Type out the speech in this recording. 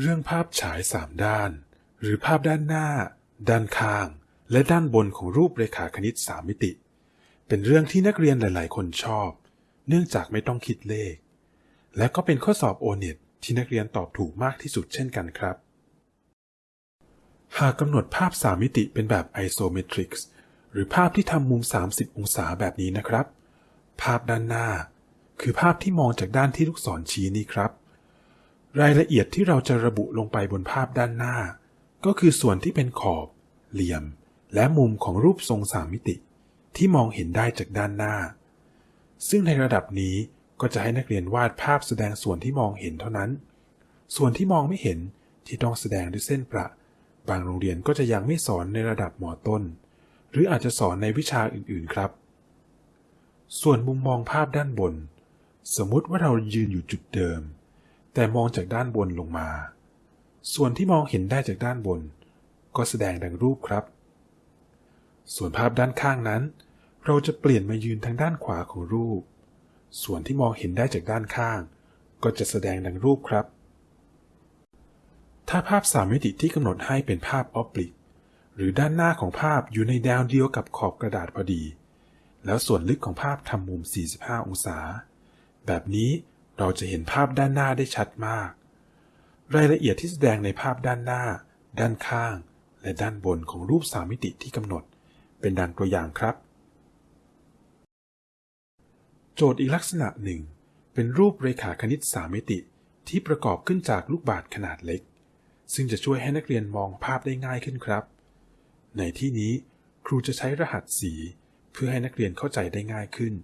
เรื่องภาพฉายสามด้าน หรือภาพด้านหน้า ด้านข้าง และด้านบนของรูปเรขาคณิตสามมิติ เป็นเรื่องที่นักเรียนหลาย ๆ คนชอบ เนื่องจากไม่ต้องคิดเลข และก็เป็นข้อสอบโอเน็ตที่นักเรียนตอบถูกมากที่สุดเช่นกันครับ หากกำหนดภาพสามมิติเป็นแบบไอโซเมตริกส์หรือภาพที่ทำมุม 30 องศาแบบนี้นะครับ ภาพด้านหน้า คือภาพที่มองจากด้านที่ลูกศรชี้นี้ครับ รายละเอียดที่เราจะระบุลงไปบนภาพด้านหน้า ก็คือส่วนที่เป็นขอบ เหลี่ยม และมุมของรูปทรงสามมิติ ที่มองเห็นได้จากด้านหน้า ซึ่งในระดับนี้ก็จะให้นักเรียนวาดภาพแสดงส่วนที่มองเห็นเท่านั้น ส่วนที่มองไม่เห็นที่ต้องแสดงด้วยเส้นประ บางโรงเรียนก็จะยังไม่สอนในระดับมอต้น หรืออาจจะสอนในวิชาอื่นๆครับ ส่วนมุมมองภาพด้านบน สมมุติว่าเรายืนอยู่จุดเดิม แต่มองจากด้านบนลงมา ส่วนที่มองเห็นได้จากด้านบน ก็แสดงดังรูปครับ ส่วนภาพด้านข้างนั้น เราจะเปลี่ยนมายืนทางด้านขวาของรูป ส่วนที่มองเห็นได้จากด้านข้าง ก็จะแสดงดังรูปครับ ถ้าภาพสามมิติที่กำหนดให้เป็นภาพออปลิกหรือด้านหน้าของภาพอยู่ในแนวเดียวกับขอบกระดาษพอดี แล้วส่วนลึกของภาพทำมุม 45 องศา แบบนี้ เราจะเห็นภาพด้านหน้าได้ชัดมาก รายละเอียดที่แสดงในภาพด้านหน้า ด้านข้าง และด้านบนของรูปสามมิติที่กำหนด เป็นดังตัวอย่างครับ โจทย์อีกลักษณะหนึ่ง เป็นรูปเรขาคณิตสามมิติที่ประกอบขึ้นจากลูกบาศก์ขนาดเล็ก ซึ่งจะช่วยให้นักเรียนมองภาพได้ง่ายขึ้นครับ ในที่นี้ครูจะใช้รหัสสีเพื่อให้นักเรียนเข้าใจได้ง่ายขึ้น